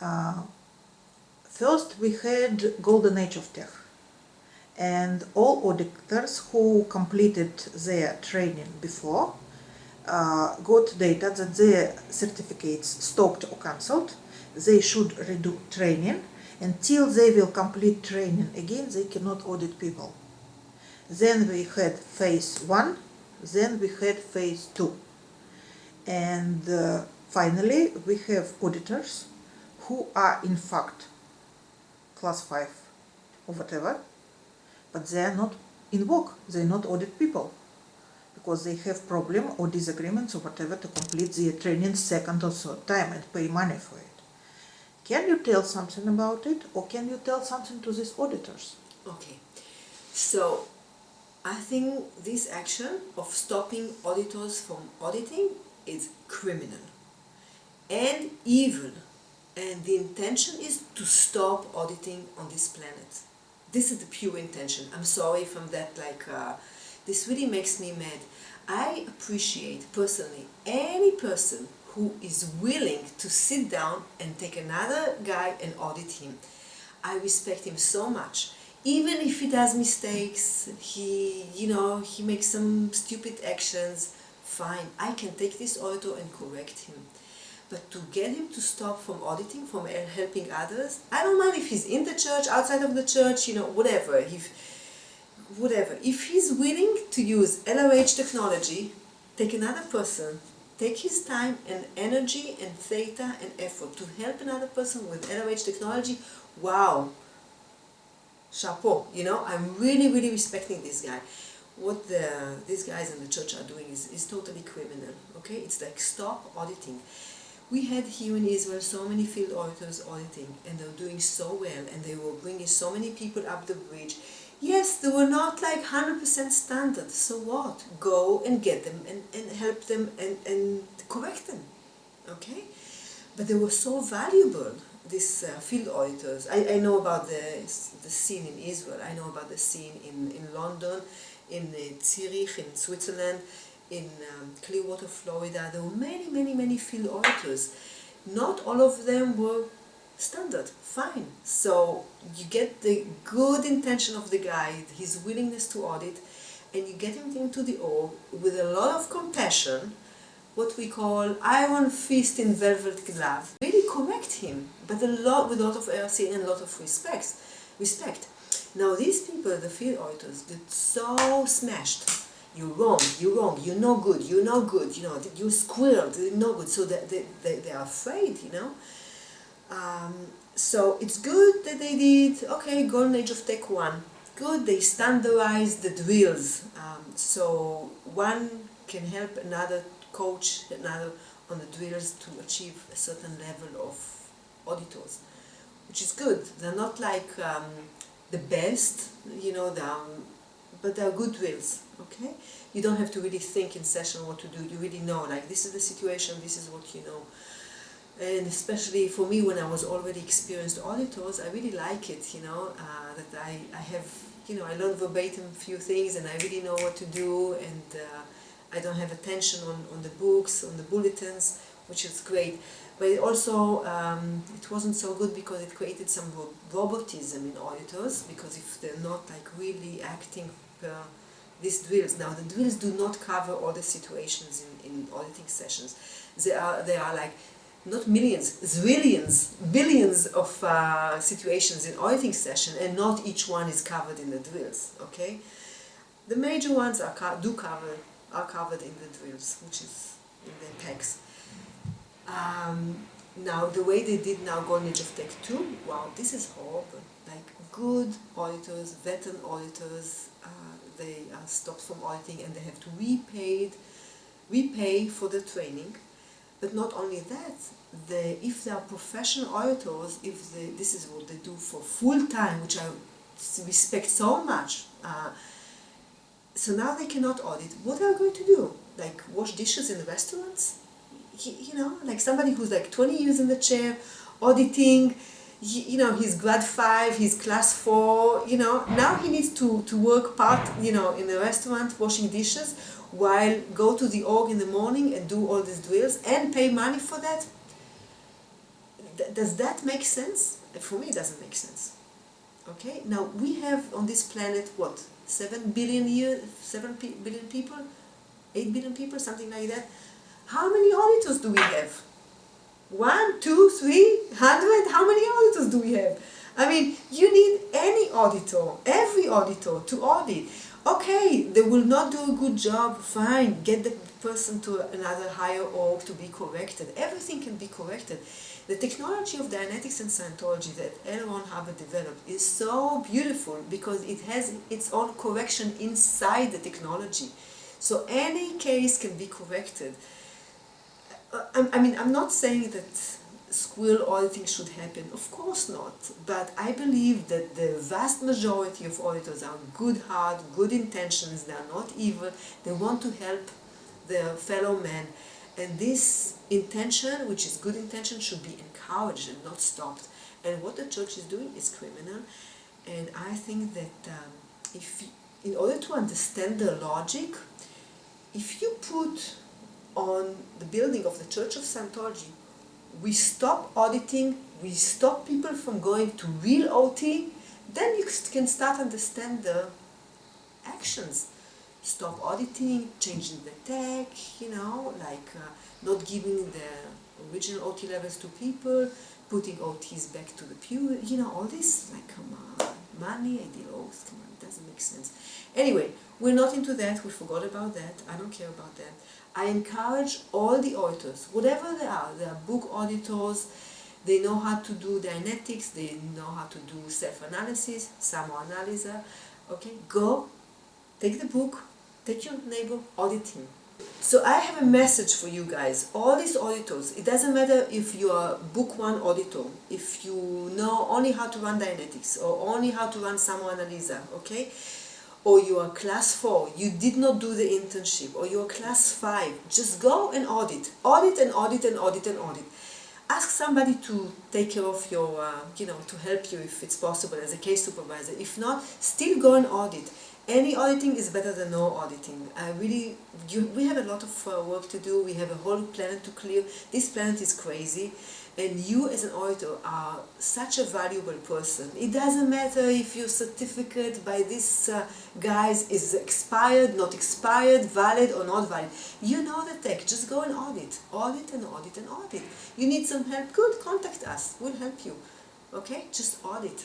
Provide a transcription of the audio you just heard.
Uh, first we had golden age of tech and all auditors who completed their training before uh, got data that their certificates stopped or cancelled. They should redo training. Until they will complete training again, they cannot audit people. Then we had phase one, then we had phase two. And uh, finally, we have auditors who are in fact class 5 or whatever, but they are not in work, they are not audit people because they have problem or disagreements or whatever to complete their training second or third time and pay money for it. Can you tell something about it or can you tell something to these auditors? Okay, so I think this action of stopping auditors from auditing is criminal evil and the intention is to stop auditing on this planet. This is the pure intention. I'm sorry if I'm that like uh, this really makes me mad. I appreciate personally any person who is willing to sit down and take another guy and audit him. I respect him so much. Even if he does mistakes, he, you know, he makes some stupid actions, fine, I can take this auditor and correct him. But to get him to stop from auditing, from helping others, I don't mind if he's in the church, outside of the church, you know, whatever. If, whatever. If he's willing to use LRH technology, take another person, take his time and energy and theta and effort to help another person with LRH technology, wow, chapeau, you know, I'm really, really respecting this guy. What the, these guys in the church are doing is, is totally criminal, okay? It's like stop auditing. We had here in Israel so many field auditors auditing and they were doing so well and they were bringing so many people up the bridge Yes, they were not like 100% standard, so what? Go and get them and, and help them and, and correct them, okay? But they were so valuable, these uh, field auditors. I, I know about the, the scene in Israel, I know about the scene in, in London, in uh, Zurich, in Switzerland, in um, Clearwater, Florida. There were many, many, many field auditors. Not all of them were standard, fine. So you get the good intention of the guy, his willingness to audit, and you get him into the org with a lot of compassion, what we call iron fist in velvet glove. Really correct him, but a lot with a lot of mercy and a lot of respect. respect. Now these people, the field auditors, get so smashed. You're wrong, you're wrong, you're no good, you're no good, you know, you're squirreled, you're no good. So they, they, they, they are afraid, you know. Um, so it's good that they did, okay, Golden Age of Tech 1. Good, they standardized the drills. Um, so one can help another coach, another on the drills to achieve a certain level of auditors, which is good. They're not like um, the best, you know, um, but they're good drills, okay? You don't have to really think in session what to do. You really know, like, this is the situation, this is what you know and especially for me when I was already experienced auditors, I really like it, you know, uh, that I, I have, you know, I learn verbatim a few things and I really know what to do and uh, I don't have attention on, on the books, on the bulletins, which is great. But it also, um, it wasn't so good because it created some robotism in auditors, because if they're not like really acting these drills, now the drills do not cover all the situations in, in auditing sessions. They are, they are like not millions, zillions, billions of uh, situations in auditing session and not each one is covered in the drills, okay? The major ones are co do cover, are covered in the drills, which is in the text. Um, now, the way they did now Age of Tech 2, wow, this is horrible. Like, good auditors, veteran auditors, uh, they are stopped from auditing and they have to repay, repay for the training but not only that, the, if they are professional auditors, if they, this is what they do for full time, which I respect so much, uh, so now they cannot audit. What are they going to do? Like wash dishes in the restaurants? You know, like somebody who's like 20 years in the chair, auditing, you know, he's grad 5, he's class 4, you know, now he needs to, to work part, you know, in the restaurant washing dishes while go to the org in the morning and do all these drills and pay money for that? th- does that make sense? For me, it doesn't make sense. Okay, now we have on this planet what seven billion year, seven billion people, eight billion people, something like that. How many auditors do we have? One, two, three, hundred? How many auditors do we have? I mean, you need any auditor, every auditor to audit. Okay, they will not do a good job, fine, get the person to another higher org to be corrected. Everything can be corrected. The technology of Dianetics and Scientology that L. Ron Hubbard developed is so beautiful because it has its own correction inside the technology. So any case can be corrected. I, mean, I'm not saying that squirrel auditing should happen, of course not. But I believe that the vast majority of auditors are good heart, good intentions, they are not evil, they want to help their fellow men, And this intention, which is good intention, should be encouraged and not stopped. And what the church is doing is criminal. And I think that um, if, in order to understand the logic, if you put on the building of the Church of Scientology, we stop auditing, we stop people from going to real OT, then you can start understand the actions. Stop auditing, changing the tech, you know, like uh, not giving the original OT levels to people, putting OTs back to the pew, you know, all this, like, come on, money, ideal org, come on, it doesn't make sense. Anyway, we're not into that, we forgot about that, I don't care about that. I encourage all the auditors, whatever they are, they are book auditors, they know how to do Dianetics, they know how to do self-analysis, samo-analyzer, okay, go, take the book, take your neighbor, audit him. So I have a message for you guys, all these auditors, it doesn't matter if you are book one auditor, if you know only how to run Dianetics, or only how to run samo-analyzer, okay? Or you are class 4, you did not do the internship, or you are class 5, just go and audit. Audit and audit and audit and audit. Ask somebody to take care of your, uh, you know, to help you if it's possible as a case supervisor. If not, still go and audit. Any auditing is better than no auditing. I really, you, we have a lot of uh, work to do. We have a whole planet to clear. This planet is crazy and you as an auditor are such a valuable person. It doesn't matter if your certificate by this uh, guys is expired, not expired, valid or not valid. You know the tech, just go and audit. Audit and audit and audit. You need some help, good, contact us, we'll help you. Okay, just audit.